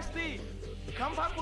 Dynasty. Come back,